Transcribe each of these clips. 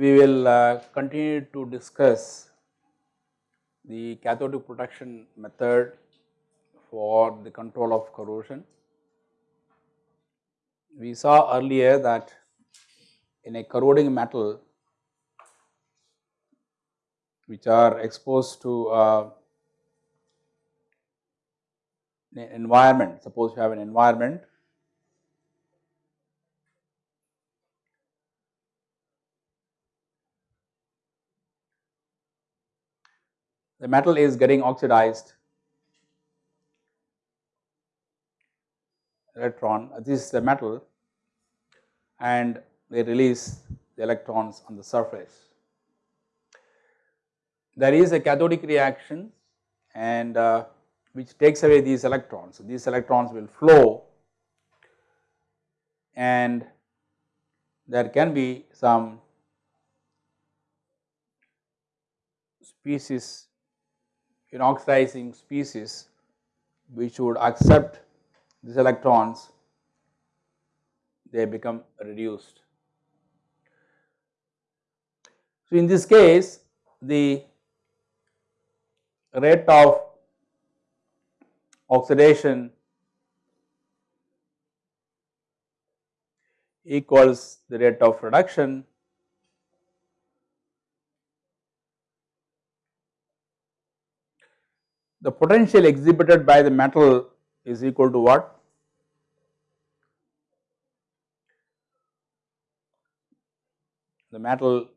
we will uh, continue to discuss the cathodic protection method for the control of corrosion. We saw earlier that in a corroding metal which are exposed to uh, an environment, suppose you have an environment the metal is getting oxidized. Electron this is the metal and they release the electrons on the surface. There is a cathodic reaction and uh, which takes away these electrons. So, these electrons will flow and there can be some species in oxidizing species which would accept these electrons they become reduced. So, in this case the rate of oxidation equals the rate of reduction the potential exhibited by the metal is equal to what? The metal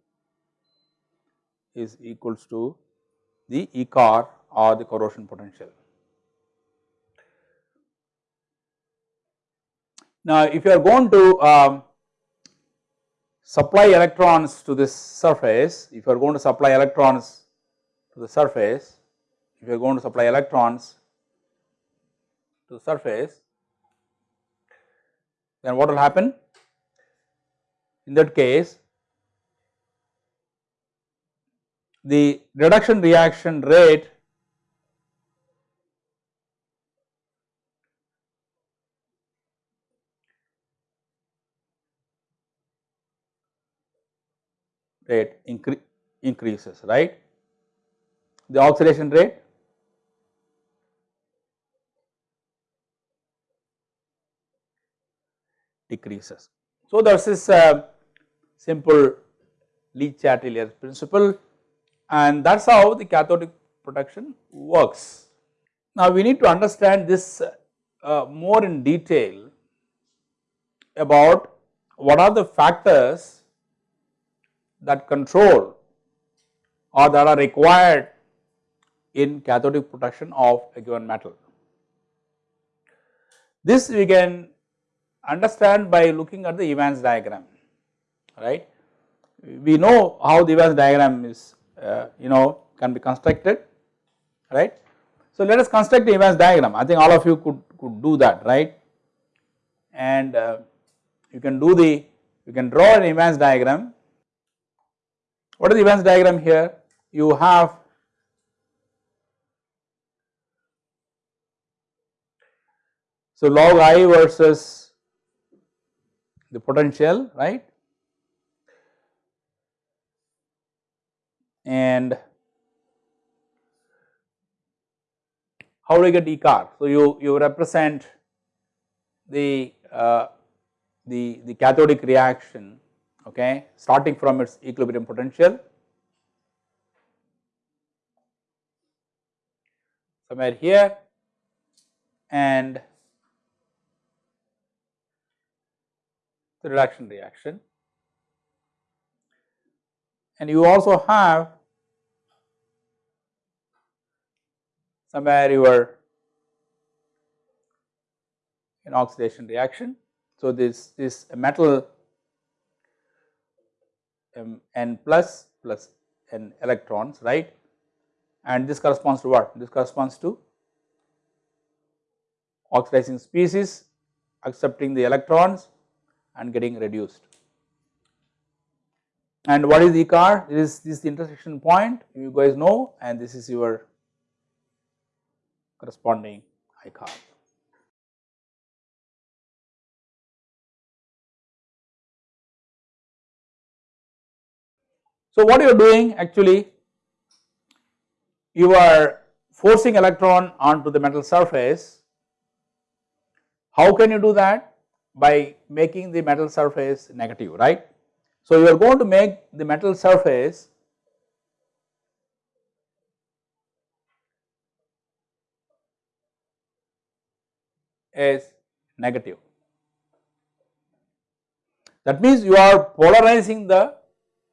is equals to the ECOR or the corrosion potential. Now, if you are going to um, supply electrons to this surface, if you are going to supply electrons to the surface, if you are going to supply electrons to the surface, then what will happen? In that case, the reduction reaction rate rate incre increases, right. The oxidation rate decreases. So, this is a simple Le Chatelier's principle and that is how the cathodic protection works. Now, we need to understand this uh, more in detail about what are the factors that control or that are required in cathodic protection of a given metal. This we can understand by looking at the Evans diagram, right. We know how the Evans diagram is uh, you know can be constructed, right. So, let us construct the Evans diagram, I think all of you could, could do that, right. And uh, you can do the, you can draw an Evans diagram. What is the Evans diagram here? You have so log I versus the potential right and how do you get E corr? So, you, you represent the, uh, the, the cathodic reaction okay starting from its equilibrium potential somewhere here and the reduction reaction. And you also have somewhere your an oxidation reaction. So, this this metal um, n plus plus n electrons right and this corresponds to what? This corresponds to oxidizing species accepting the electrons and getting reduced. And what is E corr? This, this is the intersection point you guys know and this is your corresponding I corr. So what you are doing actually you are forcing electron onto the metal surface. How can you do that? By making the metal surface negative right. So you are going to make the metal surface as negative. That means you are polarizing the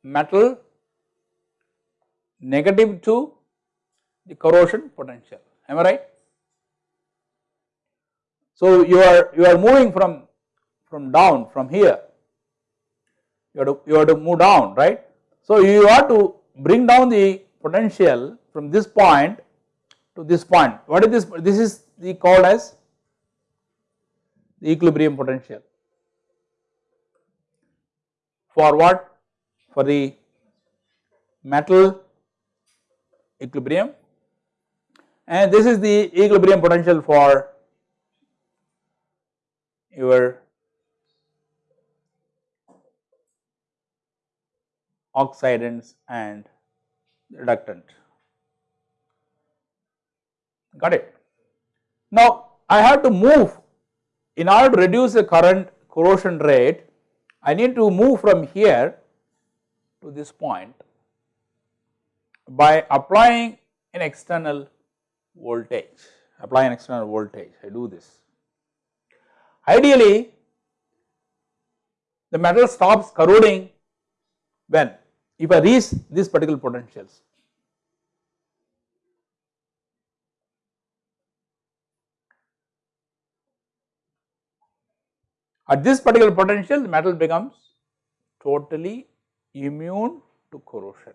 metal negative to the corrosion potential am I right. So you are you are moving from from down from here you have to you have to move down right. So you have to bring down the potential from this point to this point. What is this this is the called as the equilibrium potential. For what? For the metal equilibrium. And this is the equilibrium potential for your oxidants and reductant got it. Now I have to move in order to reduce the current corrosion rate I need to move from here to this point by applying an external voltage, apply an external voltage, I do this. Ideally, the metal stops corroding when if I reach these particular potentials. At this particular potential the metal becomes totally immune to corrosion.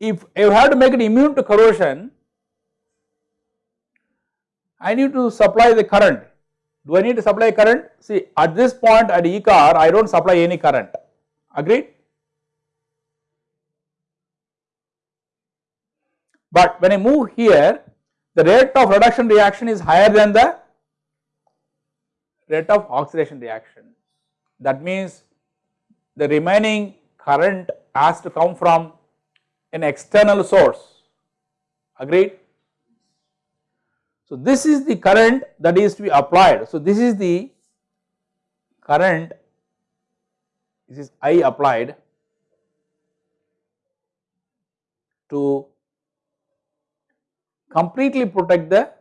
if you have to make it immune to corrosion, I need to supply the current. Do I need to supply current? See at this point at E corr I do not supply any current, agreed? But when I move here the rate of reduction reaction is higher than the rate of oxidation reaction. That means the remaining current has to come from an external source agreed. So, this is the current that is to be applied. So, this is the current this is I applied to completely protect the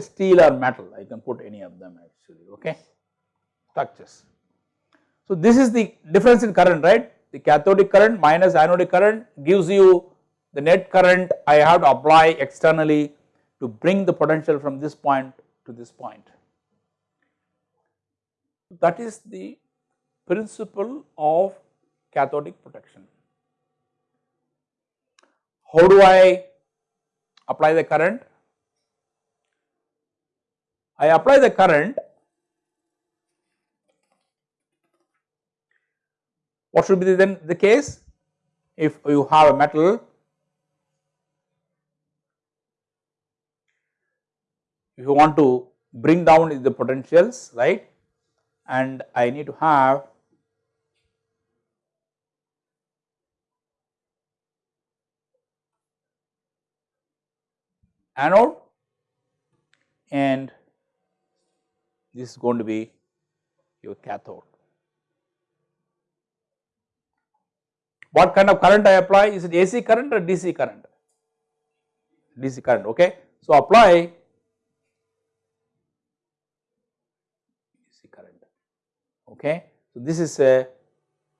steel or metal I can put any of them actually okay structures. So this is the difference in current right the cathodic current minus anodic current gives you the net current I have to apply externally to bring the potential from this point to this point. That is the principle of cathodic protection. How do I apply the current? I apply the current, what should be then the case? If you have a metal, if you want to bring down the potentials, right, and I need to have anode and this is going to be your cathode. What kind of current I apply? Is it AC current or DC current? DC current, okay. So, apply DC current, okay. So, this is a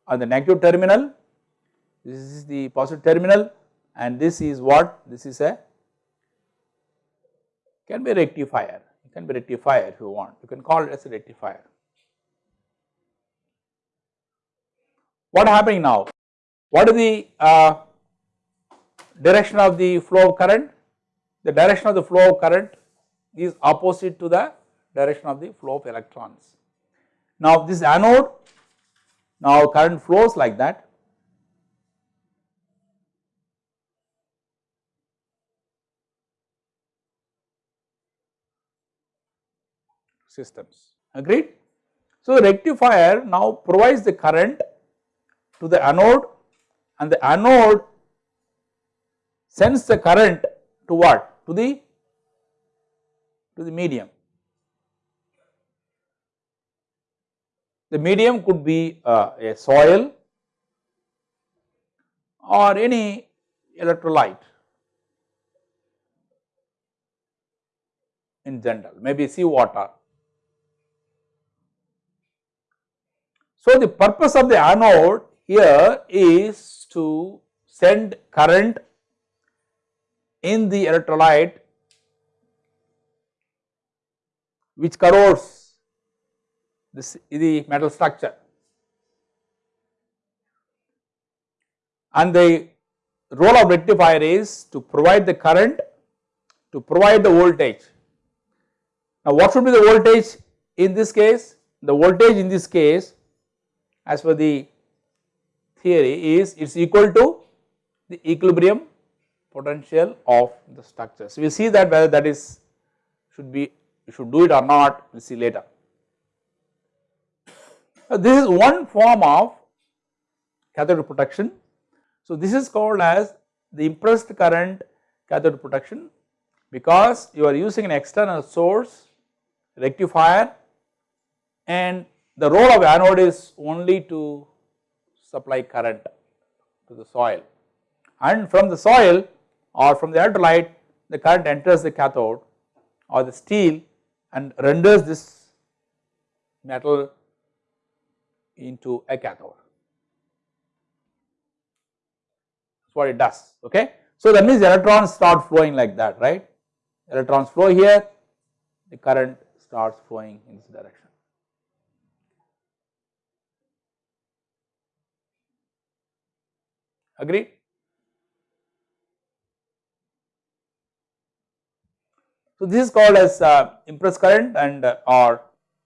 on the negative terminal, this is the positive terminal and this is what? This is a can be a rectifier it can be rectifier if you want, you can call it as a rectifier. What happening now? What is the uh, direction of the flow of current, the direction of the flow of current is opposite to the direction of the flow of electrons. Now this anode, now current flows like that. Systems agreed. So rectifier now provides the current to the anode and the anode sends the current to what? To the to the medium. The medium could be uh, a soil or any electrolyte in general, maybe sea water. So, the purpose of the anode here is to send current in the electrolyte which corrodes this the metal structure and the role of rectifier is to provide the current to provide the voltage. Now what should be the voltage in this case? The voltage in this case as per the theory is it is equal to the equilibrium potential of the structure. So we see that whether that is should be you should do it or not we will see later. Uh, this is one form of cathode protection. So this is called as the impressed current cathode protection because you are using an external source rectifier and the role of anode is only to supply current to the soil and from the soil or from the electrolyte the current enters the cathode or the steel and renders this metal into a cathode. That is what it does okay. So that means electrons start flowing like that right, electrons flow here, the current starts flowing in this direction. Agreed? So this is called as uh, impressed current and uh, or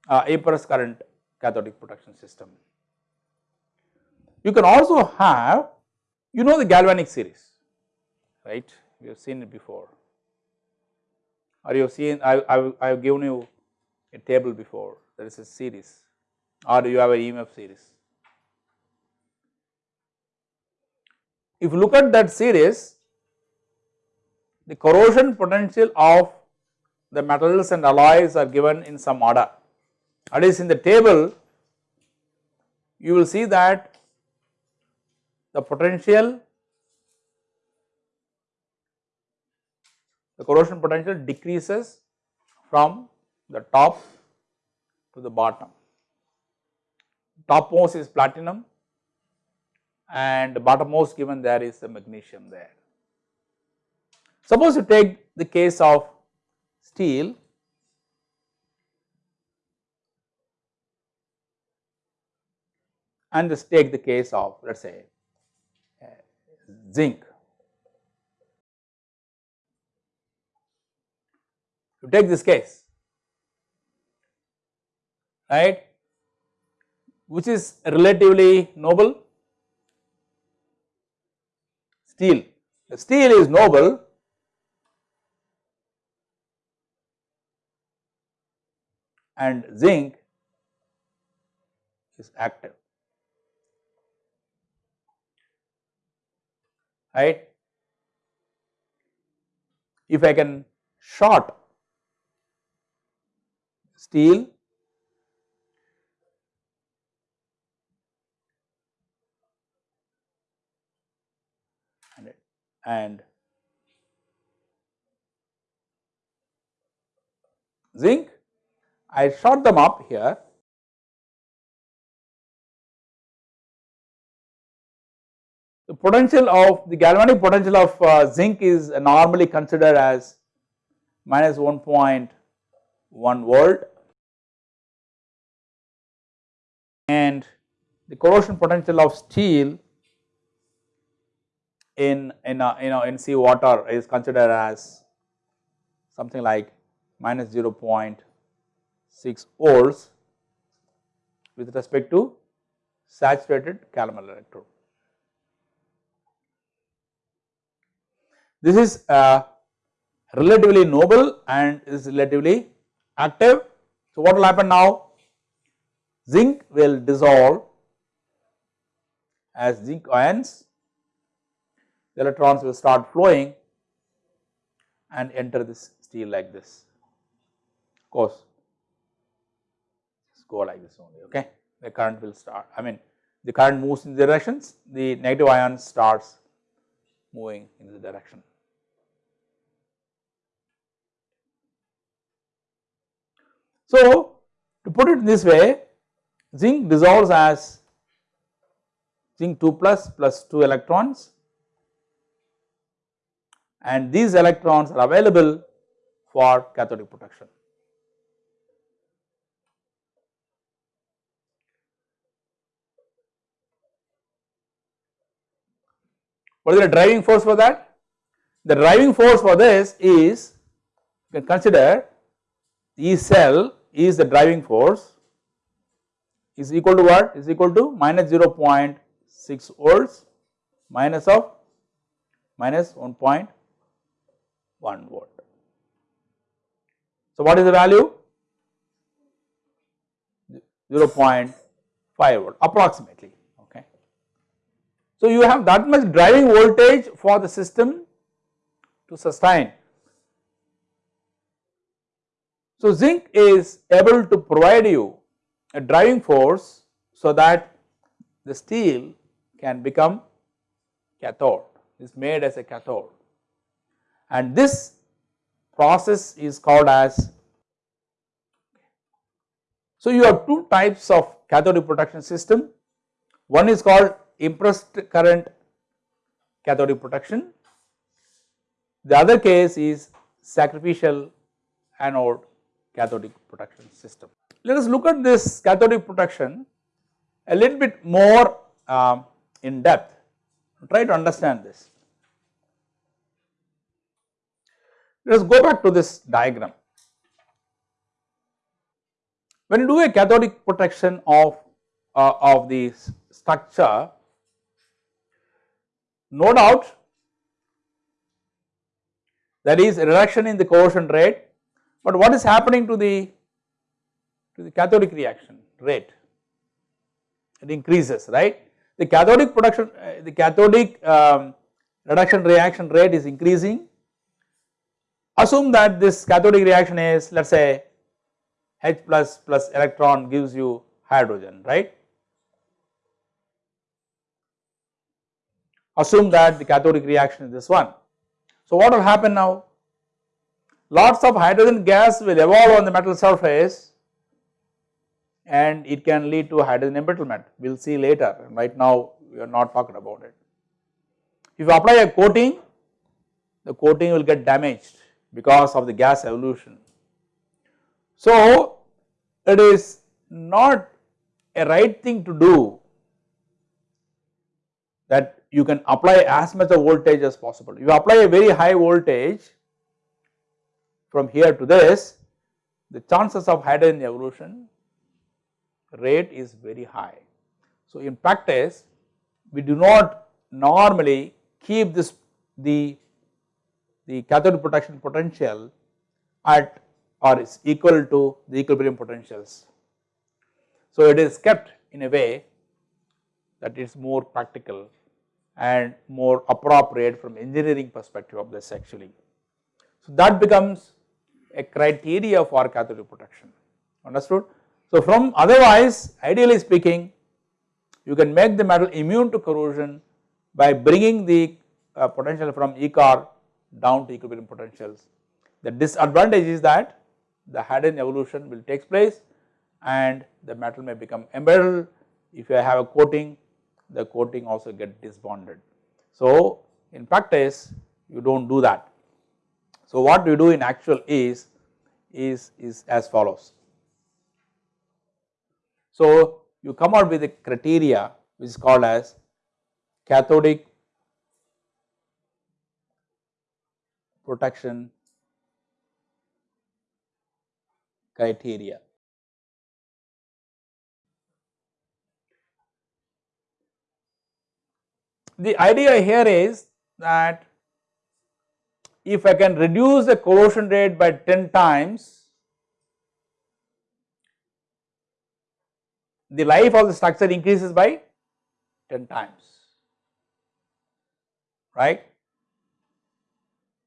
uh, impressed current cathodic protection system. You can also have you know the galvanic series right we have seen it before or you have seen I, I, I have given you a table before that is a series or you have a EMF series. If you look at that series the corrosion potential of the metals and alloys are given in some order that is in the table you will see that the potential the corrosion potential decreases from the top to the bottom. Topmost is platinum and bottommost given there is the magnesium there. Suppose you take the case of steel and just take the case of let us say uh, zinc. You take this case, right, which is relatively noble, steel. The steel is noble and zinc is active. right. If I can short steel and, zinc, I short them up here. The potential of the galvanic potential of uh, zinc is normally considered as minus 1.1 volt. And the corrosion potential of steel in in a, you know in sea water is considered as something like minus 0.6 volts with respect to saturated calomel electrode. This is relatively noble and is relatively active. So, what will happen now? Zinc will dissolve as zinc ions, the electrons will start flowing and enter this steel like this. Of course, just go like this only, okay. The current will start, I mean the current moves in the directions, the negative ion starts moving in the direction. So, to put it this way, zinc dissolves as zinc 2 plus plus 2 electrons and these electrons are available for cathodic protection. What is the driving force for that? The driving force for this is you can consider E cell is the driving force is equal to what is equal to minus 0.6 volts minus of minus 1.1 volt. So, what is the value 0.5 volt approximately okay. So, you have that much driving voltage for the system to sustain so, zinc is able to provide you a driving force so that the steel can become cathode is made as a cathode and this process is called as so you have two types of cathodic protection system one is called impressed current cathodic protection the other case is sacrificial anode cathodic protection system. Let us look at this cathodic protection a little bit more um, in depth, try to understand this. Let us go back to this diagram. When you do a cathodic protection of, uh, of the structure, no doubt there is a reduction in the corrosion rate but what is happening to the to the cathodic reaction rate? It increases, right? The cathodic production, uh, the cathodic um, reduction reaction rate is increasing. Assume that this cathodic reaction is let us say H plus plus electron gives you hydrogen, right? Assume that the cathodic reaction is this one. So, what will happen now? lots of hydrogen gas will evolve on the metal surface and it can lead to hydrogen embrittlement. We will see later right now we are not talking about it. If you apply a coating, the coating will get damaged because of the gas evolution. So, it is not a right thing to do that you can apply as much of voltage as possible. You apply a very high voltage from here to this, the chances of hydrogen evolution rate is very high. So, in practice we do not normally keep this the the cathode protection potential at or is equal to the equilibrium potentials. So, it is kept in a way that is more practical and more appropriate from engineering perspective of this actually. So, that becomes a criteria for cathodic protection understood. So, from otherwise ideally speaking you can make the metal immune to corrosion by bringing the uh, potential from ECOR down to equilibrium potentials. The disadvantage is that the hydrogen evolution will take place and the metal may become embedded if you have a coating the coating also get disbonded. So, in practice you do not do that so, what we do in actual is, is, is as follows. So, you come out with a criteria which is called as cathodic protection criteria. The idea here is that if I can reduce the corrosion rate by 10 times, the life of the structure increases by 10 times, right.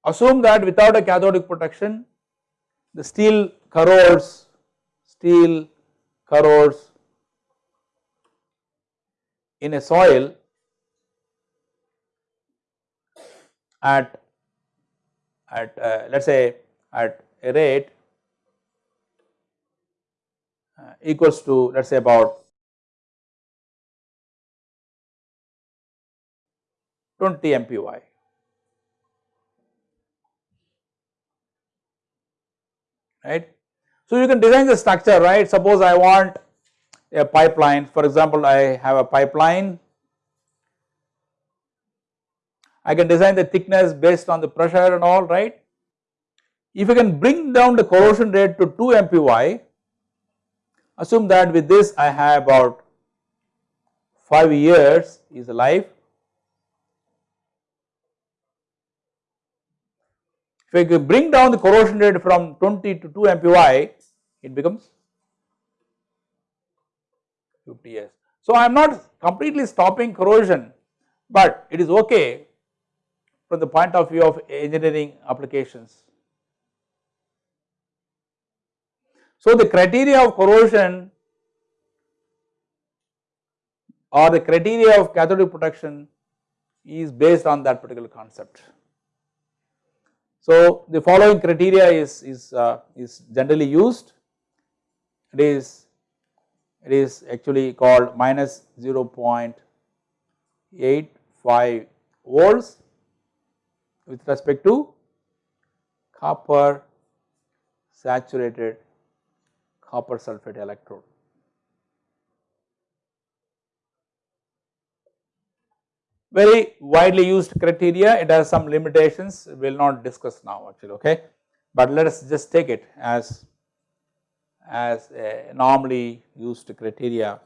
Assume that without a cathodic protection, the steel corrodes, steel corrodes in a soil at at uh, let us say at a rate uh, equals to let us say about 20 MPY. Right. So, you can design the structure right suppose I want a pipeline for example I have a pipeline I can design the thickness based on the pressure and all right. If I can bring down the corrosion rate to 2 MPY assume that with this I have about 5 years is life. If I bring down the corrosion rate from 20 to 2 MPY it becomes 50 years. So I am not completely stopping corrosion but it is okay from the point of view of engineering applications. So the criteria of corrosion or the criteria of cathodic protection is based on that particular concept. So the following criteria is is uh, is generally used. It is it is actually called minus 0.85 volts with respect to copper saturated copper sulphate electrode. Very widely used criteria, it has some limitations, we will not discuss now actually, okay. But let us just take it as, as a normally used criteria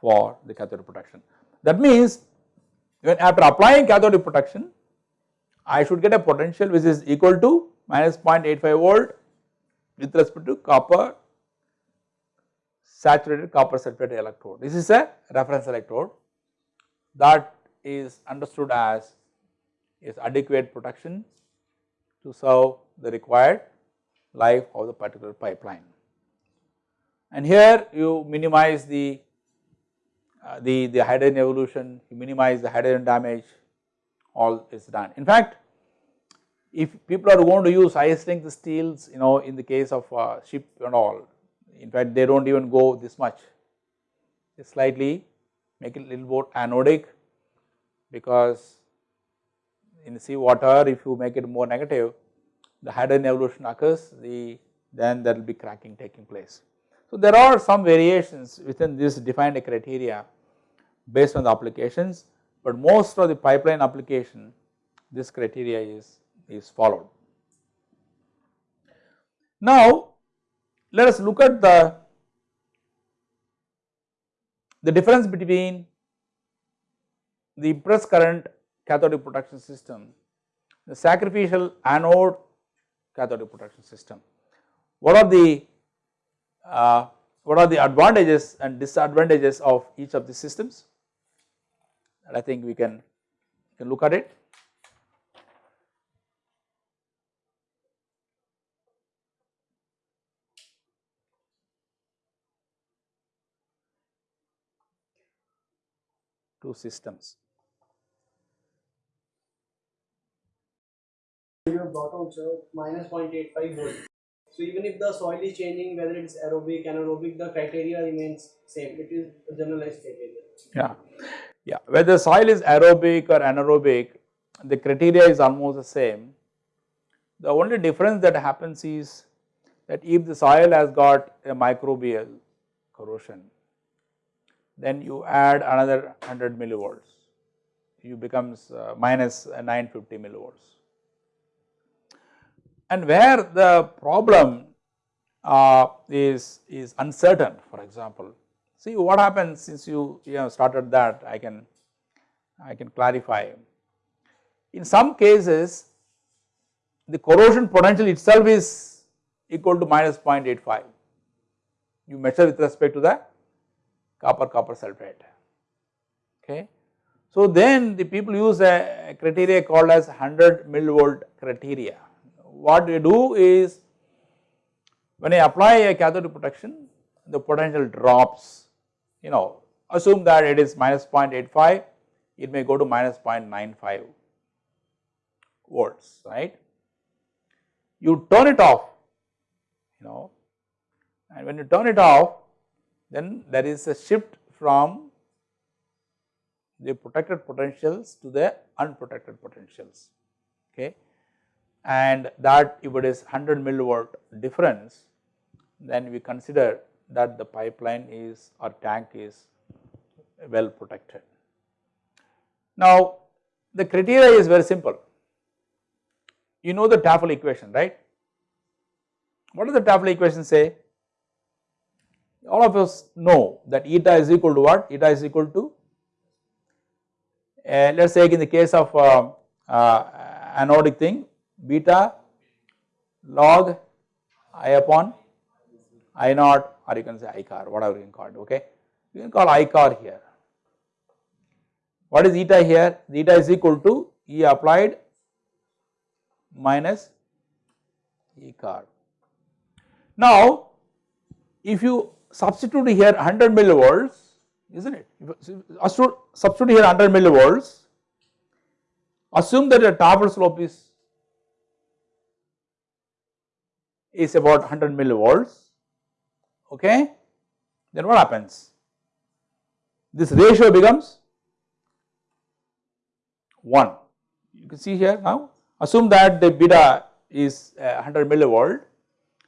for the cathodic protection. That means, when after applying cathodic protection, I should get a potential which is equal to minus 0.85 volt with respect to copper saturated copper sulphate electrode. This is a reference electrode that is understood as is adequate protection to serve the required life of the particular pipeline. And here you minimize the uh, the, the hydrogen evolution, you minimize the hydrogen damage, all is done. In fact, if people are going to use high strength steels, you know, in the case of uh, ship and all, in fact, they do not even go this much, they slightly make it a little more anodic because in sea water, if you make it more negative, the hydrogen evolution occurs, the then there will be cracking taking place. So, there are some variations within this defined criteria based on the applications but most of the pipeline application this criteria is, is followed. Now let us look at the, the difference between the impressed current cathodic protection system, the sacrificial anode cathodic protection system. What are the uh, what are the advantages and disadvantages of each of the systems? and I think we can, can look at it. Two systems. You have on sir minus 0.85 volt. So even if the soil is changing, whether it's aerobic, anaerobic, the criteria remains same. It is a generalized criteria. Yeah. Yeah, whether soil is aerobic or anaerobic, the criteria is almost the same. The only difference that happens is that if the soil has got a microbial corrosion, then you add another 100 millivolts, you becomes uh, minus 950 millivolts. And where the problem uh, is, is uncertain for example. See what happens since you, you started that I can, I can clarify. In some cases the corrosion potential itself is equal to minus 0.85 you measure with respect to the copper copper sulphate okay. So then the people use a criteria called as 100 millivolt criteria. What we do is when I apply a cathode protection the potential drops you know assume that it is minus 0.85 it may go to minus 0.95 volts right. You turn it off you know and when you turn it off then there is a shift from the protected potentials to the unprotected potentials okay and that if it is 100 millivolt difference then we consider that the pipeline is or tank is well protected. Now the criteria is very simple. You know the Tafel equation right? What does the Tafel equation say? All of us know that eta is equal to what? Eta is equal to uh, let us say in the case of uh, uh, anodic thing beta log i upon i naught or you can say i corr whatever you can call it okay? You can call i corr here. What is eta here? Eta is equal to e applied minus e corr. Now if you substitute here 100 millivolts isn't it? Substitute here 100 millivolts, assume that the Tafel slope is, is about 100 millivolts, okay, then what happens? This ratio becomes 1. You can see here now, assume that the beta is uh, 100 millivolt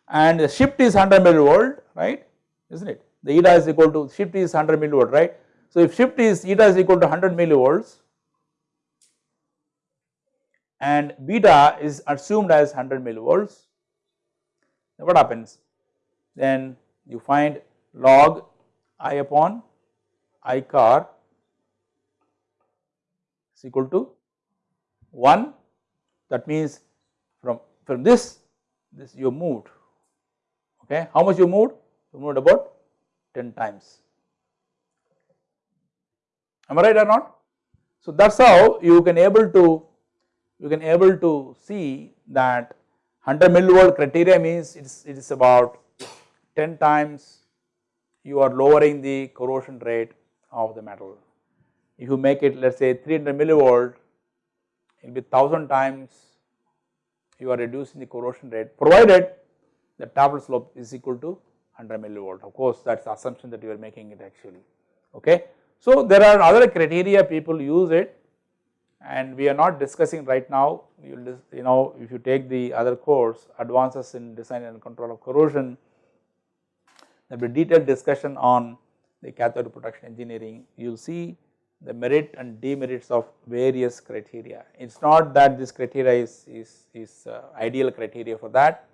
and the shift is 100 millivolt, right is not it. The eta is equal to shift is 100 millivolt right. So if shift is eta is equal to 100 millivolts and beta is assumed as 100 millivolts what happens? Then you find log i upon i corr is equal to 1 that means from from this this you moved. Okay? How much you moved? You moved about 10 times. Am I right or not? So that is how you can able to you can able to see that 100 millivolt criteria means it is, it is about 10 times you are lowering the corrosion rate of the metal. If you make it let us say 300 millivolt it will be 1000 times you are reducing the corrosion rate provided the Tafel slope is equal to 100 millivolt of course that is the assumption that you are making it actually okay. So there are other criteria people use it and we are not discussing right now you you know if you take the other course advances in design and control of corrosion there will be detailed discussion on the cathode protection engineering you will see the merit and demerits of various criteria. It is not that this criteria is, is, is uh, ideal criteria for that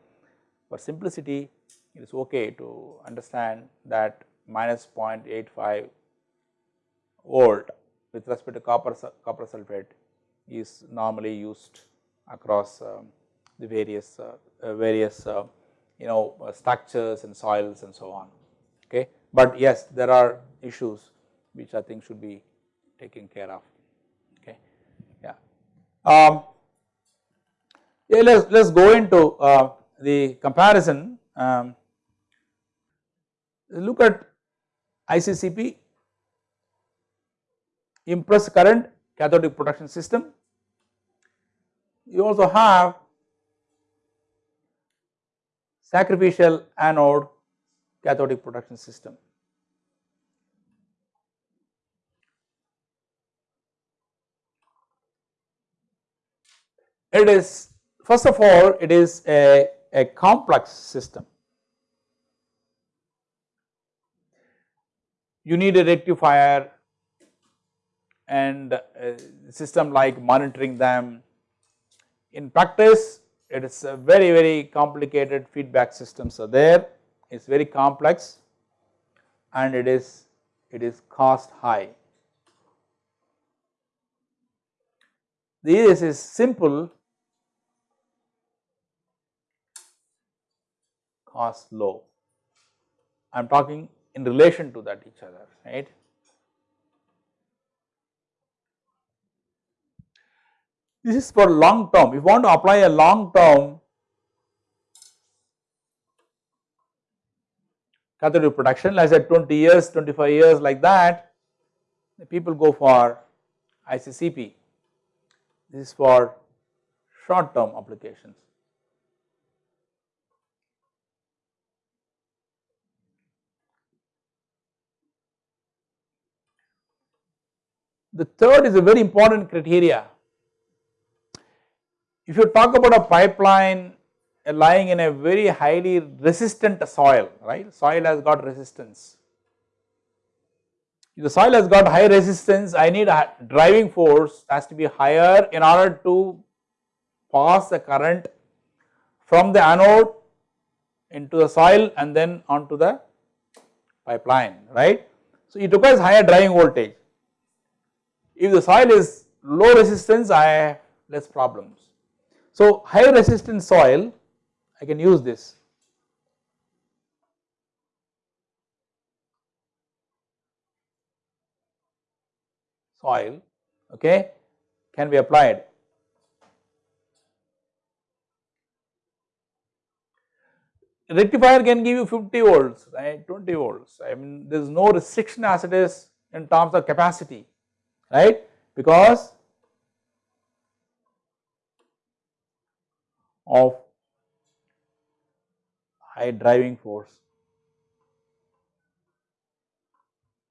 for simplicity it is okay to understand that minus 0.85 volt with respect to copper, copper sulphate is normally used across um, the various uh, uh, various uh, you know uh, structures and soils and so on okay. But yes there are issues which I think should be taken care of okay yeah. Um, yeah let us let us go into uh, the comparison um, look at ICCP impressed current cathodic protection system. You also have sacrificial anode cathodic protection system. It is first of all it is a, a complex system you need a rectifier and a system like monitoring them. In practice it is a very very complicated feedback systems are there, it is very complex and it is it is cost high. This is simple cost low. I am talking in relation to that each other right. This is for long term, if you want to apply a long term cathode protection let's say 20 years, 25 years like that, people go for ICCP. This is for short term applications. The third is a very important criteria. If you talk about a pipeline lying in a very highly resistant soil, right, soil has got resistance. If the soil has got high resistance, I need a driving force has to be higher in order to pass the current from the anode into the soil and then onto the pipeline, right. So, it requires higher driving voltage. If the soil is low resistance, I have less problems. So, high resistance soil, I can use this. soil okay can be applied. Rectifier can give you 50 volts right 20 volts I mean there is no restriction as it is in terms of capacity right because of high driving force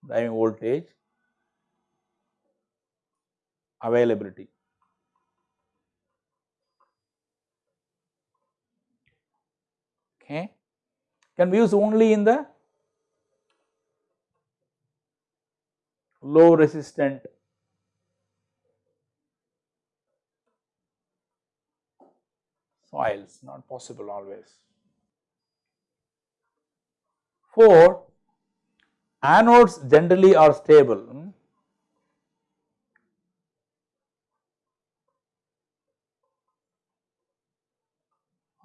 driving voltage availability. Okay. Can be used only in the low resistant soils not possible always. 4 anodes generally are stable hmm.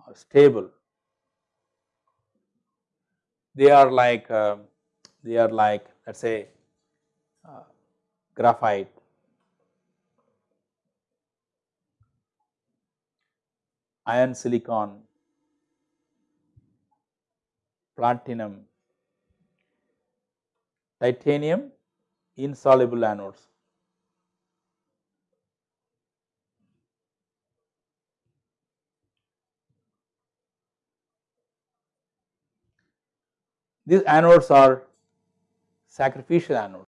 are stable they are like uh, they are like let us say uh, graphite iron silicon, platinum, titanium insoluble anodes. These anodes are sacrificial anodes.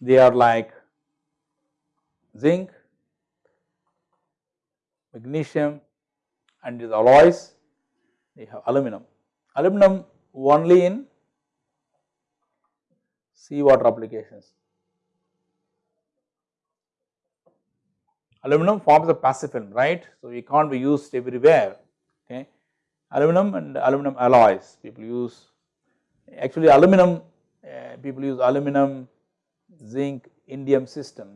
They are like zinc, magnesium and these alloys they have aluminum. Aluminum only in seawater applications. Aluminum forms a passive film right. So, it can't be used everywhere okay. Aluminum and aluminum alloys people use actually aluminum uh, people use aluminum zinc indium system,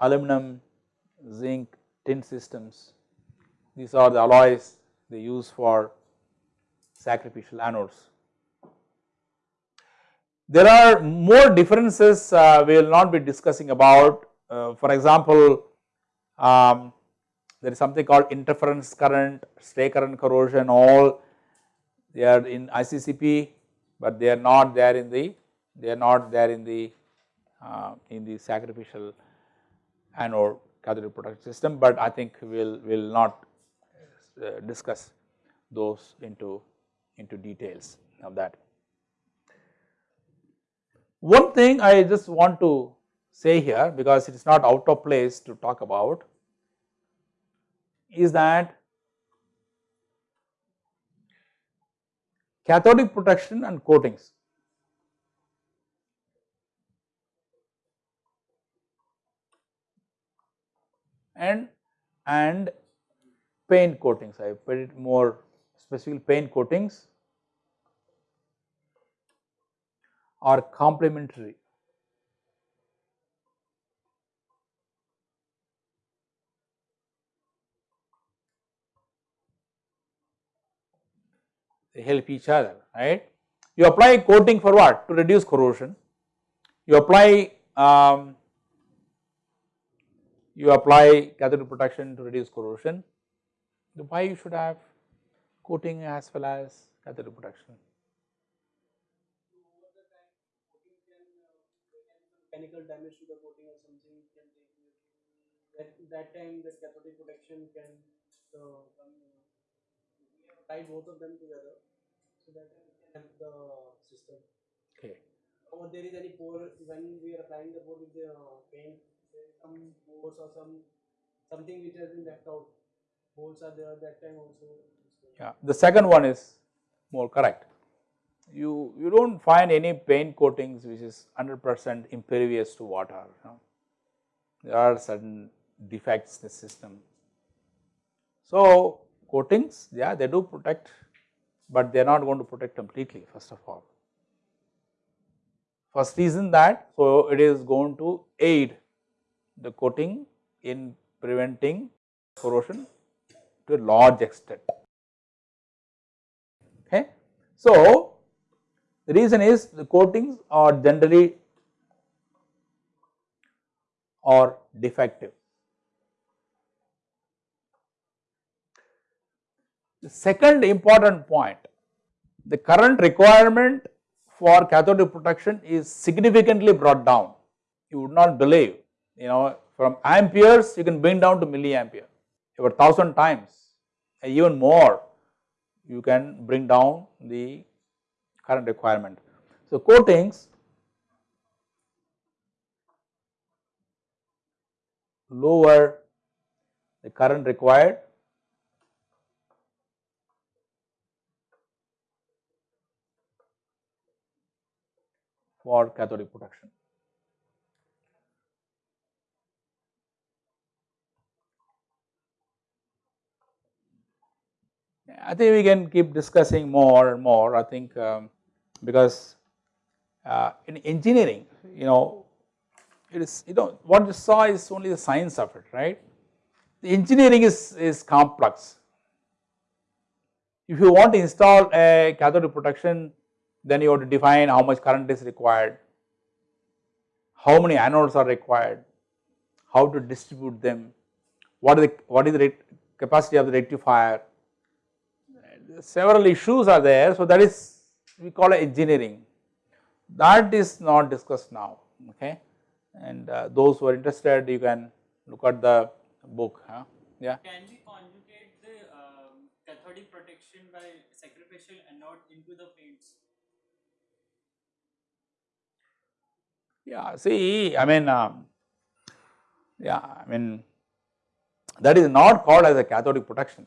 aluminum zinc tin systems. These are the alloys they use for sacrificial anodes. There are more differences uh, we will not be discussing about. Uh, for example, um, there is something called interference current, stray current corrosion all they are in ICCP, but they are not there in the they are not there in the in the sacrificial anode cathode protection system, but I think we will will not uh, discuss those into into details of that. One thing I just want to say here because it is not out of place to talk about is that cathodic protection and coatings and and paint coatings. I put it more specifically paint coatings are complementary. They help each other, right. You apply coating for what? To reduce corrosion. You apply um, you apply cathodic protection to reduce corrosion. Why you should have coating as well as cathodic protection? mechanical damage to the coating or something can take that that time the cathodic protection can uh, tie both of them together so that can help the system. Okay. Or there is any pore when we are applying the pore with the uh, paint, some or some something which has been left out. Holes are there that time also. Yeah, the second one is more correct. You you don't find any paint coatings which is 100 percent impervious to water. You know. There are certain defects in the system. So coatings, yeah, they do protect, but they are not going to protect completely. First of all, first reason that so it is going to aid the coating in preventing corrosion to a large extent. Okay. So, the reason is the coatings are generally or defective. The second important point, the current requirement for cathodic protection is significantly brought down. You would not believe, you know, from amperes you can bring down to milliampere over 1000 times even more you can bring down the current requirement. So, coatings lower the current required for cathodic protection. I think we can keep discussing more and more I think um, because uh, in engineering you know it is you know what you saw is only the science of it right. The engineering is, is complex. If you want to install a cathode protection then you have to define how much current is required, how many anodes are required, how to distribute them, what is the, what is the capacity of the rectifier, several issues are there. So, that is we call it engineering that is not discussed now okay and uh, those who are interested you can look at the book huh? yeah. Can we conjugate the um, cathodic protection by sacrificial anode into the paints? Yeah, see I mean um, yeah I mean that is not called as a cathodic protection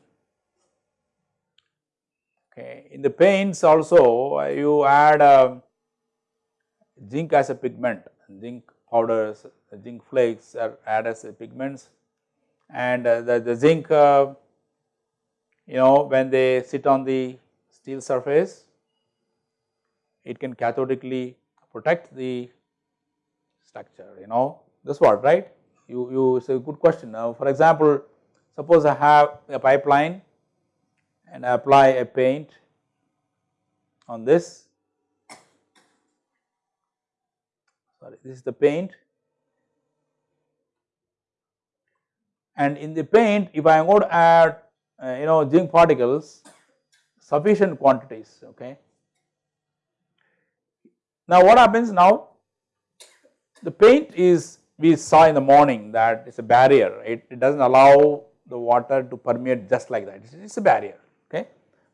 Okay. In the paints also you add uh, zinc as a pigment, zinc powders, zinc flakes are added as pigments. And uh, the, the zinc uh, you know when they sit on the steel surface it can cathodically protect the structure you know. This what right? You you it's a good question. Now for example suppose I have a pipeline and apply a paint on this. Sorry this is the paint. And in the paint if I am going to add uh, you know zinc particles sufficient quantities okay. Now what happens now? The paint is we saw in the morning that it is a barrier. It, it does not allow the water to permeate just like that. It is a barrier.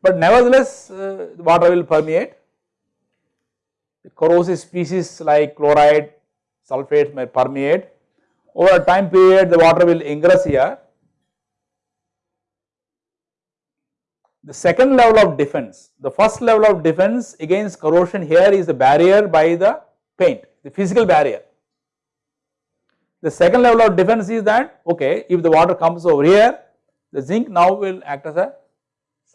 But nevertheless uh, water will permeate, the corrosive species like chloride, sulphate may permeate, over a time period the water will ingress here. The second level of defense, the first level of defense against corrosion here is the barrier by the paint, the physical barrier. The second level of defense is that okay if the water comes over here the zinc now will act as a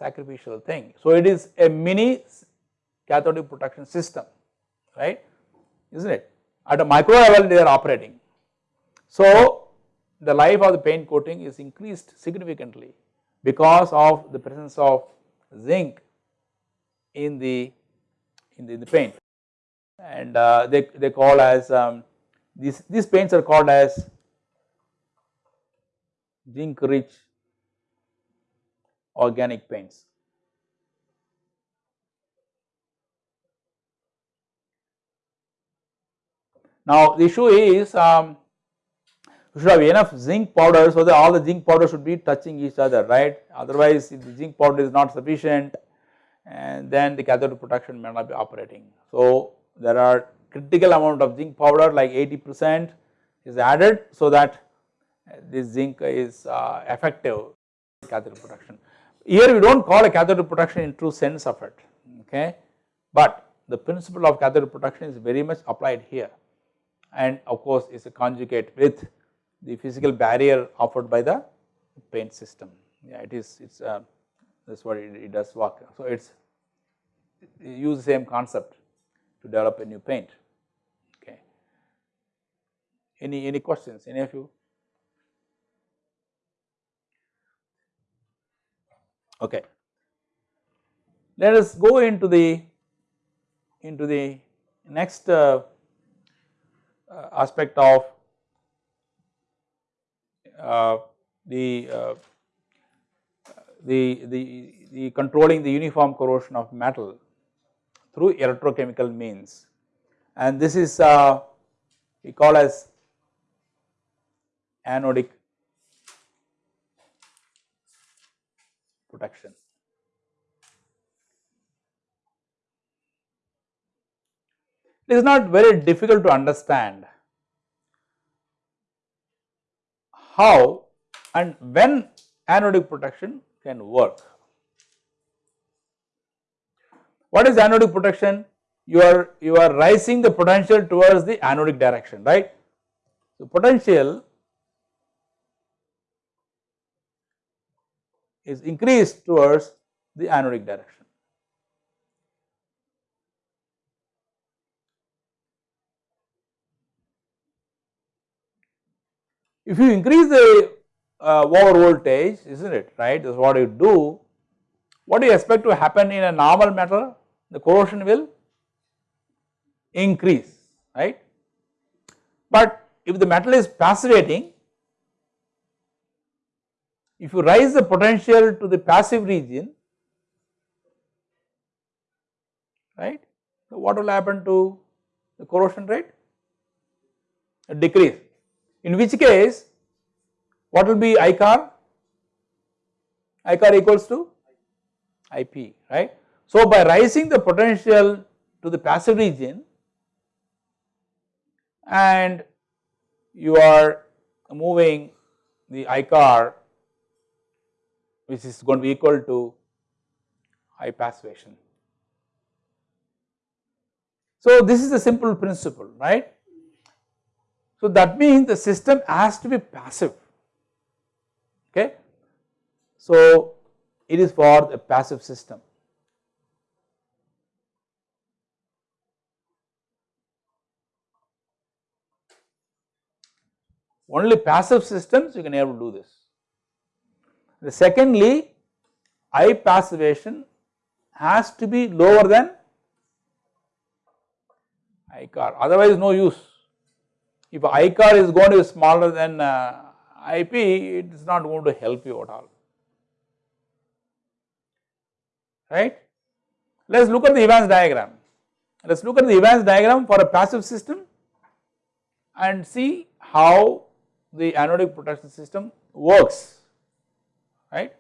sacrificial thing. So it is a mini cathodic protection system right is not it at a micro level they are operating. So the life of the paint coating is increased significantly because of the presence of zinc in the in the, in the paint and uh, they, they call as um, these, these paints are called as zinc rich organic paints. Now the issue is um, you should have enough zinc powder so that all the zinc powder should be touching each other right otherwise if the zinc powder is not sufficient and then the cathode protection may not be operating. So there are critical amount of zinc powder like 80 percent is added so that this zinc is uh, effective cathode protection. Here we do not call a cathode protection in true sense of it okay but the principle of cathode protection is very much applied here and of course is a conjugate with the physical barrier offered by the paint system yeah it is it is uh, that is what it, it does work. So it is use the same concept to develop a new paint okay. Any, any questions any of you? Okay. Let us go into the into the next uh, uh, aspect of uh, the uh, the, the, the controlling the uniform corrosion of metal through electrochemical means and this is uh, we call as anodic protection. It is not very difficult to understand how and when anodic protection can work. What is anodic protection? You are you are rising the potential towards the anodic direction, right? So potential is increased towards the anodic direction. If you increase the uh, over voltage is not it right that is what you do. What do you expect to happen in a normal metal the corrosion will increase right. But if the metal is passivating if you raise the potential to the passive region right so what will happen to the corrosion rate a decrease in which case what will be I corr? ICAR equals to IP, right. So, by raising the potential to the passive region and you are moving the I corr which is going to be equal to high passivation. So, this is a simple principle, right. So, that means the system has to be passive okay. So it is for the passive system. Only passive systems you can able to do this. The secondly, I passivation has to be lower than I corr otherwise no use. If I corr is going to be smaller than uh, IP it is not going to help you at all right. Let us look at the Evans diagram. Let us look at the Evans diagram for a passive system and see how the anodic protection system works right.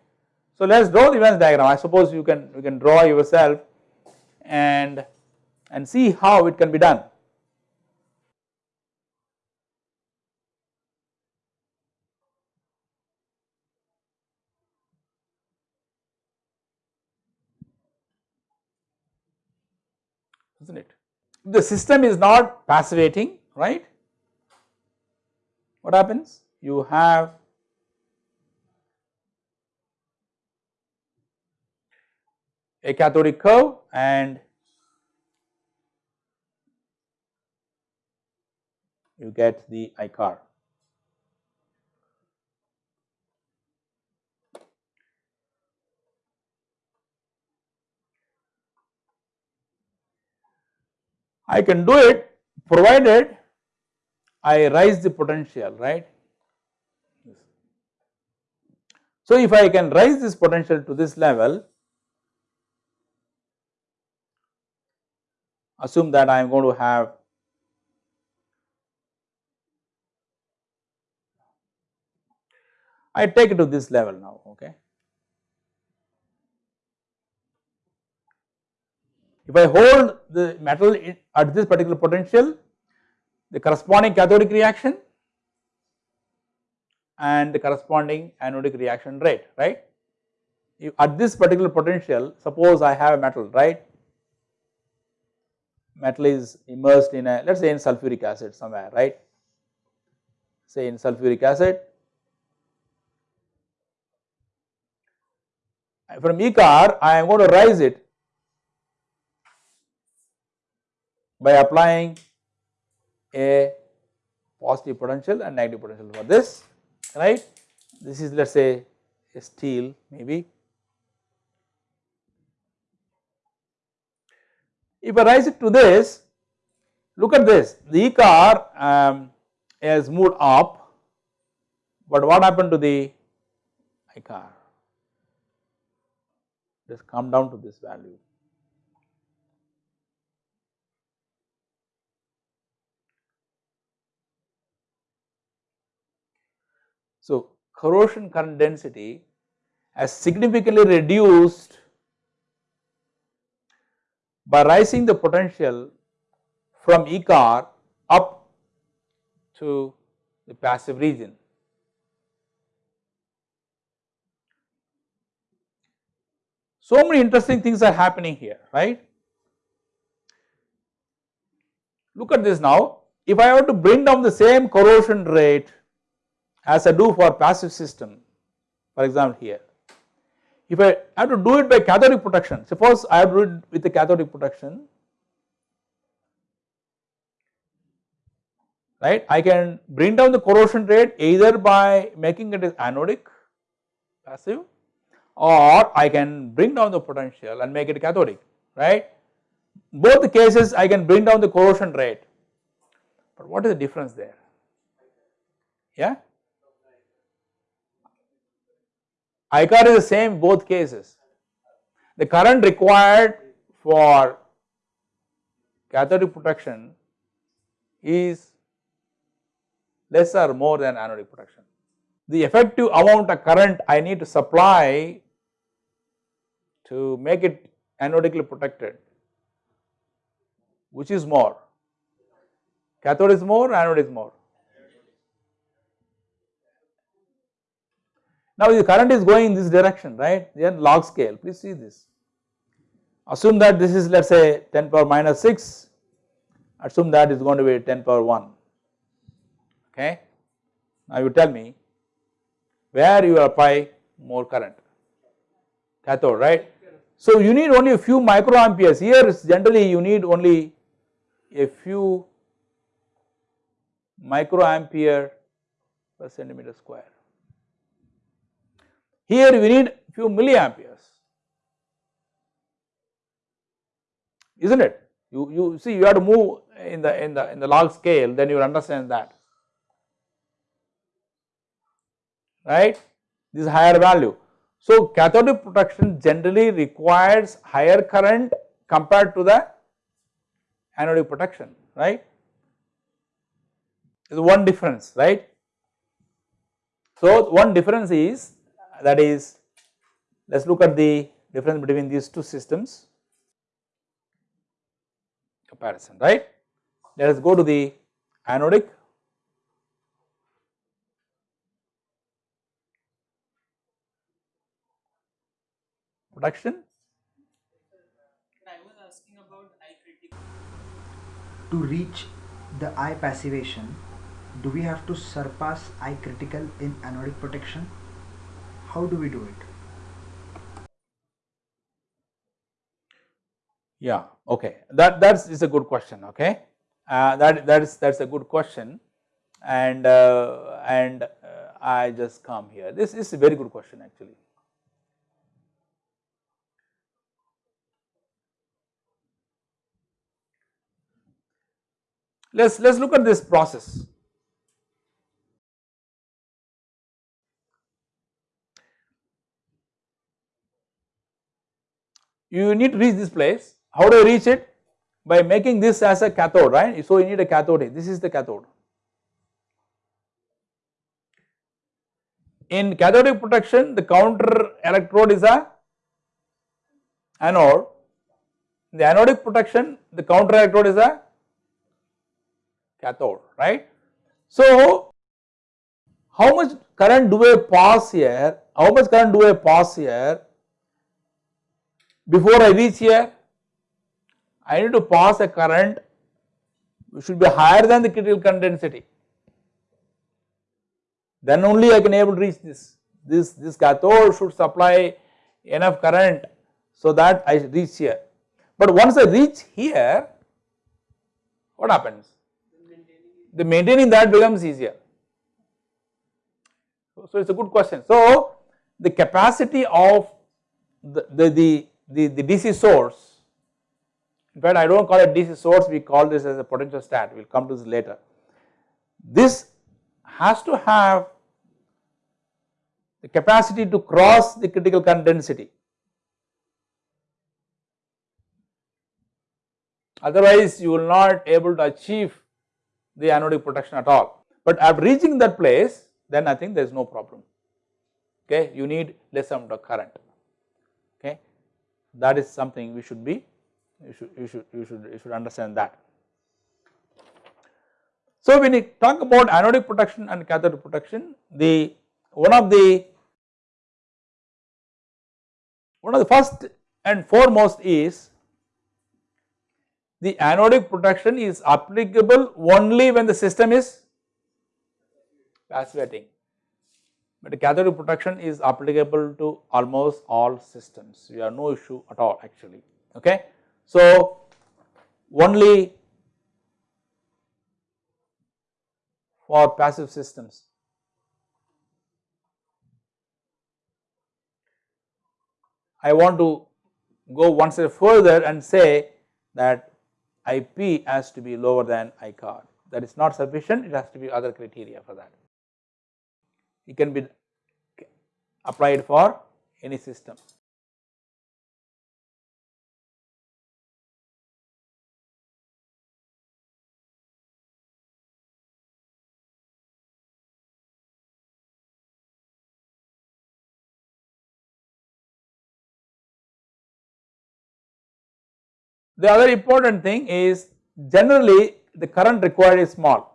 So let us draw the Evans diagram I suppose you can you can draw yourself and and see how it can be done. isn't it. The system is not passivating right what happens? You have a cathodic curve and you get the I corr. I can do it provided I raise the potential right. So, if I can raise this potential to this level assume that I am going to have I take it to this level now okay. If I hold the metal at this particular potential, the corresponding cathodic reaction and the corresponding anodic reaction rate, right. If at this particular potential, suppose I have a metal, right. Metal is immersed in a, let us say in sulfuric acid somewhere, right. Say in sulfuric acid, from I corr I am going to rise it by applying a positive potential and negative potential for this right. This is let us say a steel maybe. If I rise it to this look at this. The I corr um, has moved up. But what happened to the I corr? Just come down to this value. So, corrosion current density has significantly reduced by rising the potential from I corr up to the passive region. So many interesting things are happening here, right. Look at this now, if I were to bring down the same corrosion rate as I do for passive system for example here. If I have to do it by cathodic protection, suppose I have to do it with the cathodic protection, right. I can bring down the corrosion rate either by making it as anodic passive or I can bring down the potential and make it cathodic, right. Both the cases I can bring down the corrosion rate, but what is the difference there? Yeah. I corr is the same both cases. The current required for cathodic protection is less or more than anodic protection. The effective amount of current I need to supply to make it anodically protected, which is more? Cathode is more, anode is more. Now the current is going in this direction right then log scale please see this. Assume that this is let us say 10 power minus 6 assume that is going to be 10 power 1 okay. Now you tell me where you apply more current cathode right. So you need only a few microamperes here generally you need only a few microampere per centimeter square here we need few milliamperes, isn't it? You, you see you have to move in the in the in the log scale then you will understand that right this higher value. So cathodic protection generally requires higher current compared to the anodic protection right is one difference right. So one difference is that is let us look at the difference between these two systems comparison right. Let us go to the anodic protection. I was asking about I critical. To reach the I passivation, do we have to surpass I critical in anodic protection? How do we do it? Yeah, okay. That that's is a good question. Okay, uh, that that is that's a good question, and uh, and uh, I just come here. This is a very good question actually. Let's let's look at this process. You need to reach this place. How do I reach it? By making this as a cathode, right? So you need a cathode. This is the cathode. In cathodic protection, the counter electrode is a anode. In the anodic protection, the counter electrode is a cathode, right. So, how much current do I pass here? How much current do I pass here before I reach here? I need to pass a current which should be higher than the critical current density. Then only I can able to reach this. This this cathode should supply enough current so that I reach here. But once I reach here, what happens? The maintaining that becomes easier. So, so it is a good question. So, the capacity of the, the, the, the, the DC source, in fact I do not call it DC source, we call this as a potentiostat, we will come to this later. This has to have the capacity to cross the critical current density. Otherwise, you will not able to achieve the anodic protection at all. But after reaching that place, then I think there is no problem. Okay, you need less amount of current. That is something we should be, you should, you should, you should, you should understand that. So when we talk about anodic protection and cathodic protection, the one of the one of the first and foremost is the anodic protection is applicable only when the system is passivating, but the cathodic protection is applicable to almost all systems. We have no issue at all actually. Okay, so only for passive systems. I want to go one step further and say that IP has to be lower than I corr. That is not sufficient, it has to be other criteria for that. It can be applied for any system. The other important thing is generally the current required is small.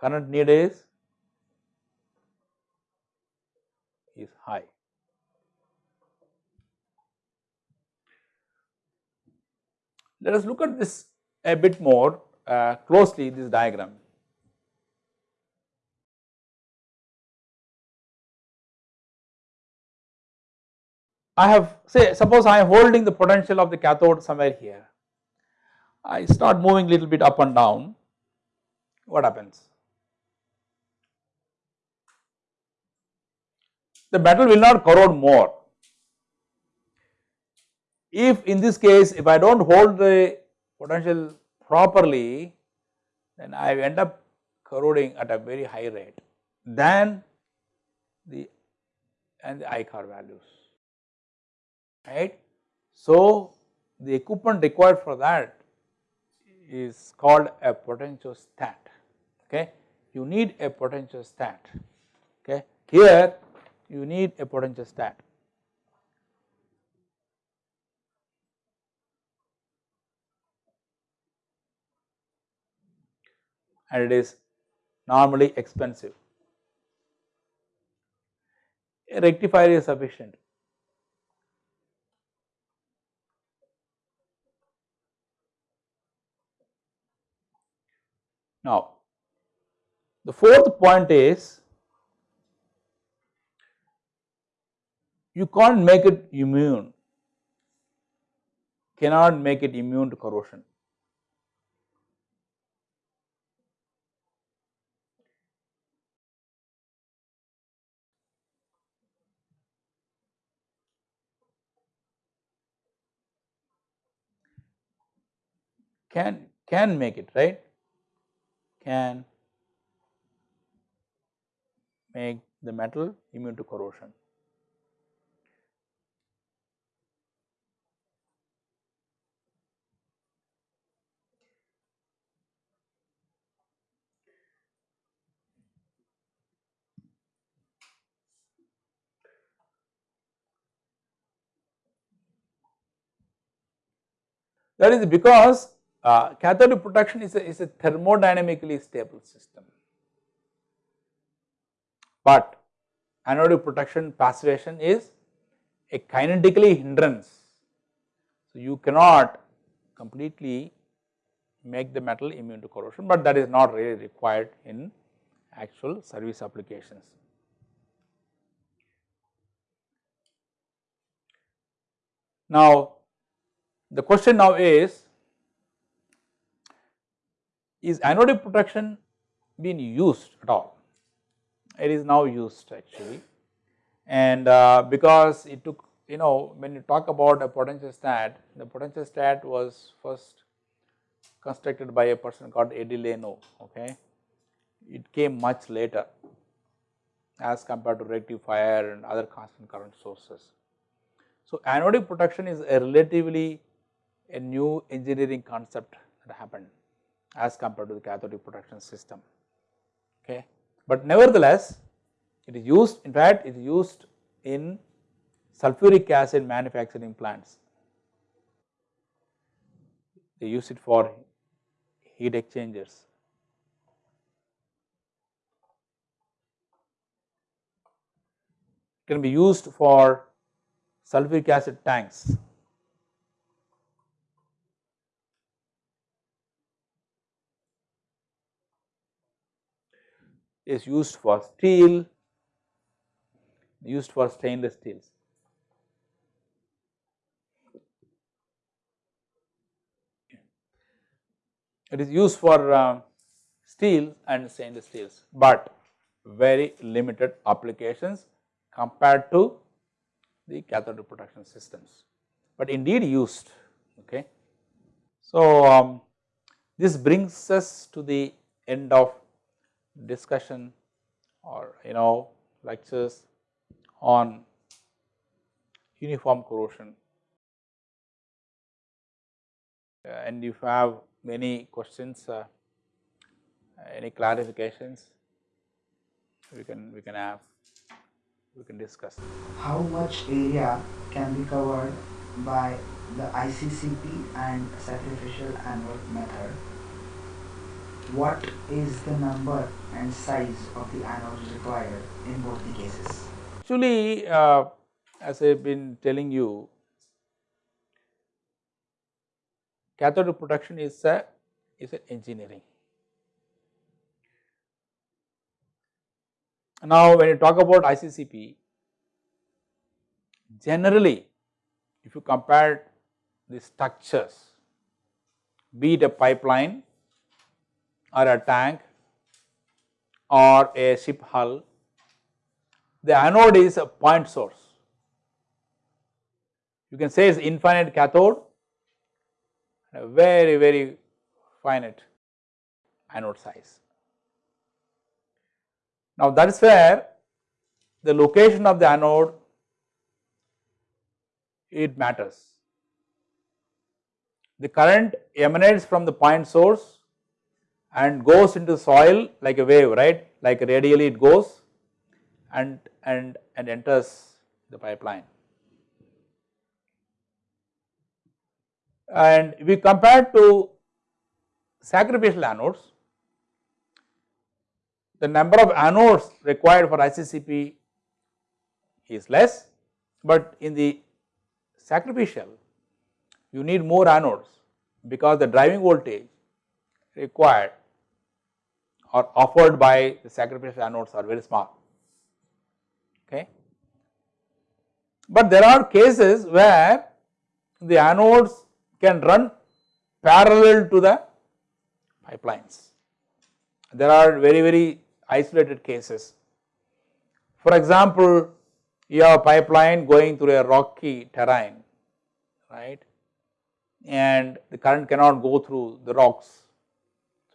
Current need is is high. Let us look at this a bit more uh, closely this diagram. I have say suppose I am holding the potential of the cathode somewhere here. I start moving little bit up and down, what happens? The metal will not corrode more. If in this case if I do not hold the potential properly then I end up corroding at a very high rate than the and the I corr values right. So, the equipment required for that is called a potentiostat okay. You need a potentiostat okay. Here you need a potentiostat. and it is normally expensive. a rectifier is sufficient. Now, the fourth point is you can't make it immune, cannot make it immune to corrosion. Can can make it right can make the metal immune to corrosion. That is because uh, cathodic protection is a, is a thermodynamically stable system, but anodic protection passivation is a kinetically hindrance. So, you cannot completely make the metal immune to corrosion, but that is not really required in actual service applications. Now, the question now is, is anodic protection being used at all? It is now used actually and uh, because it took you know when you talk about a potentiostat, the potentiostat was first constructed by a person called Edeleanu, okay. It came much later as compared to rectifier and other constant current sources. So, anodic protection is a relatively a new engineering concept that happened as compared to the cathodic protection system. Okay. But nevertheless, it is used in fact it is used in sulfuric acid manufacturing plants. They use it for heat exchangers. It can be used for sulfuric acid tanks is used for steel, used for stainless steels. It is used for uh, steel and stainless steels, but very limited applications compared to the cathode protection systems, but indeed used. Okay. So, um, this brings us to the end of discussion or you know lectures on uniform corrosion uh, and if you have many questions uh, any clarifications we can we can have we can discuss How much area can be covered by the ICCP and sacrificial anode method? What is the number and size of the anodes required in both the cases? Actually, uh, as I have been telling you, cathode protection is a is an engineering. Now, when you talk about ICCP, generally if you compare the structures, be it a pipeline or a tank or a ship hull, the anode is a point source. You can say it is infinite cathode very very finite anode size. Now that is where the location of the anode it matters. The current emanates from the point source and goes into soil like a wave right like radially it goes and and and enters the pipeline. And we compare to sacrificial anodes, the number of anodes required for ICCP is less, but in the sacrificial you need more anodes because the driving voltage required or offered by the sacrificial anodes are very small. Okay. But there are cases where the anodes can run parallel to the pipelines. There are very very isolated cases. For example, you have a pipeline going through a rocky terrain, right, and the current cannot go through the rocks.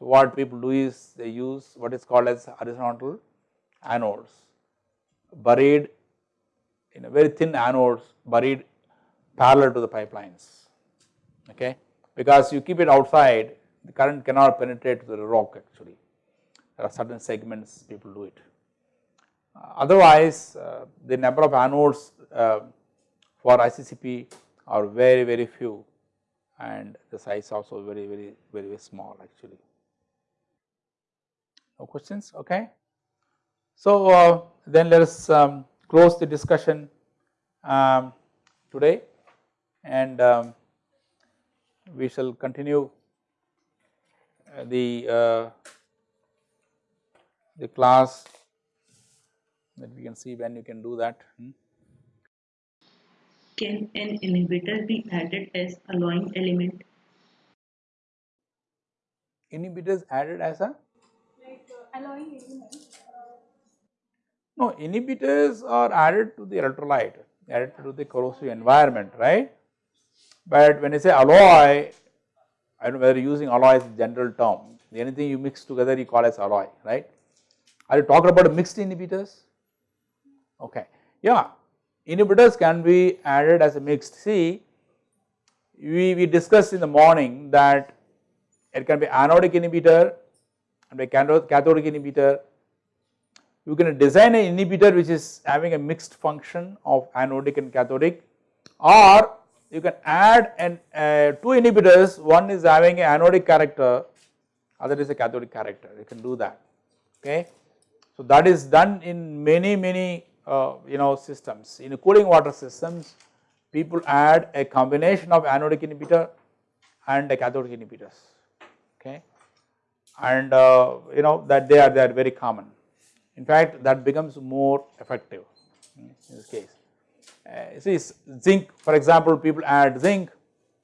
So, what people do is they use what is called as horizontal anodes buried in a very thin anodes buried parallel to the pipelines, okay, because you keep it outside the current cannot penetrate to the rock actually, there are certain segments people do it. Uh, otherwise, uh, the number of anodes uh, for ICCP are very very few and the size also very very very, very small actually. No questions? Okay. So, uh, then let us um, close the discussion um, today and um, we shall continue uh, the uh, the class that we can see when you can do that. Hmm? Can an inhibitor be added as a alloying element? Inhibitors added as a alloying no inhibitors are added to the electrolyte added to the corrosive environment right. But when I say alloy I don't know whether using alloy is a general term anything you mix together you call as alloy right. Are you talking about mixed inhibitors? Okay. Yeah, inhibitors can be added as a mixed. See, we, we discussed in the morning that it can be anodic inhibitor and a cathodic inhibitor. You can design an inhibitor which is having a mixed function of anodic and cathodic. Or you can add an uh, two inhibitors. One is having an anodic character. Other is a cathodic character. You can do that. Okay. So that is done in many many uh, you know systems. In cooling water systems people add a combination of anodic inhibitor and a cathodic inhibitors. Okay and uh, you know that they are they are very common in fact that becomes more effective in this case. Uh, see zinc for example people add zinc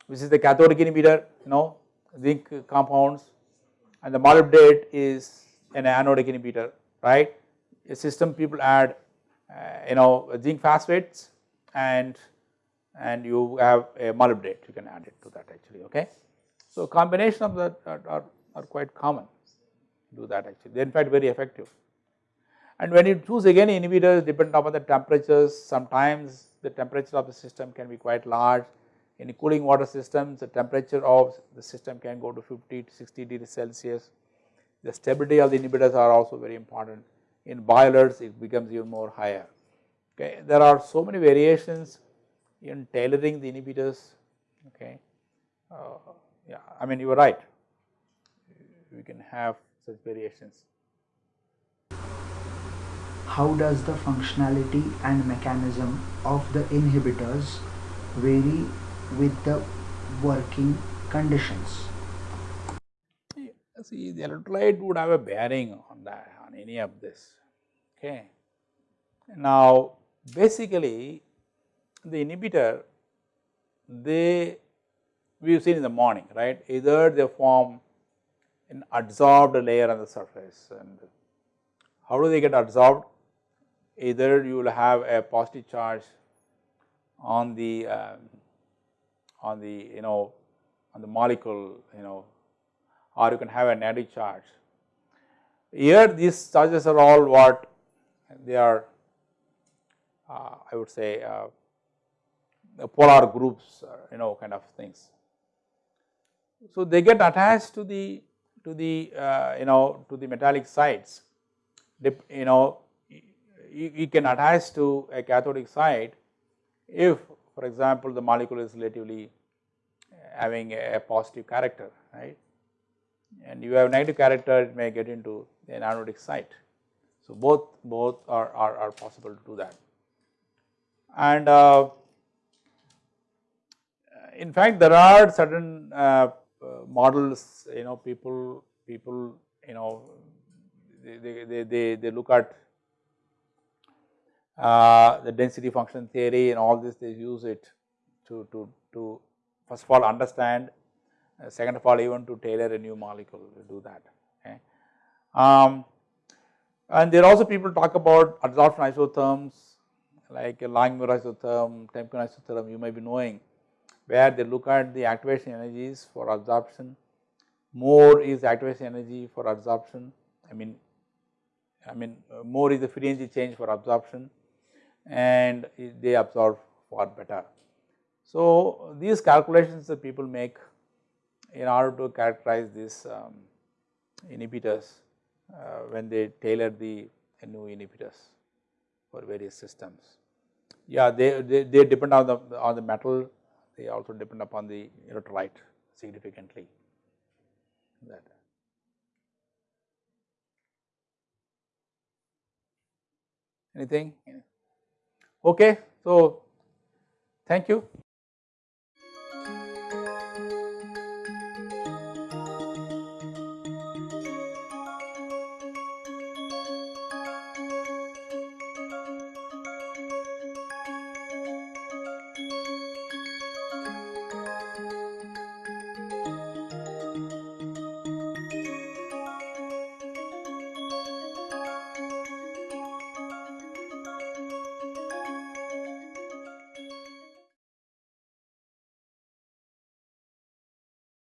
which is the cathodic inhibitor you know zinc compounds and the molybdate is an anodic inhibitor right. A system people add uh, you know zinc phosphates and and you have a molybdate you can add it to that actually okay. So combination of that are, are, are quite common do that actually they are in fact very effective. And when you choose again inhibitors depend upon the temperatures sometimes the temperature of the system can be quite large in cooling water systems the temperature of the system can go to 50 to 60 degrees Celsius the stability of the inhibitors are also very important. In boilers it becomes even more higher. Okay. There are so many variations in tailoring the inhibitors. Okay. Uh, yeah, I mean you are right. We can have such variations. How does the functionality and mechanism of the inhibitors vary with the working conditions? see the electrolyte would have a bearing on that on any of this okay. Now basically the inhibitor they we have seen in the morning right either they form an adsorbed layer on the surface and how do they get adsorbed either you will have a positive charge on the um, on the you know on the molecule you know or you can have a negative charge. Here these charges are all what they are uh, I would say uh, polar groups uh, you know kind of things. So they get attached to the to the uh, you know to the metallic sides you know you, can attach to a cathodic side if for example the molecule is relatively having a positive character right and you have negative character it may get into an anodic site. So both both are, are, are possible to do that. and uh, in fact there are certain uh, models you know people people you know they, they, they, they look at uh, the density function theory and all this they use it to, to, to first of all understand, uh, second of all even to tailor a new molecule to do that. Okay. Um, and there are also people talk about adsorption isotherms like a Langmuir isotherm, Temkin isotherm you may be knowing where they look at the activation energies for absorption, more is activation energy for absorption I mean I mean uh, more is the free energy change for absorption and they absorb far better. So, these calculations that people make in order to characterize these um, inhibitors uh, when they tailor the new inhibitors for various systems. Yeah, they, they, they depend on the on the metal, they also depend upon the electrolyte significantly. That. Anything? Okay, so thank you.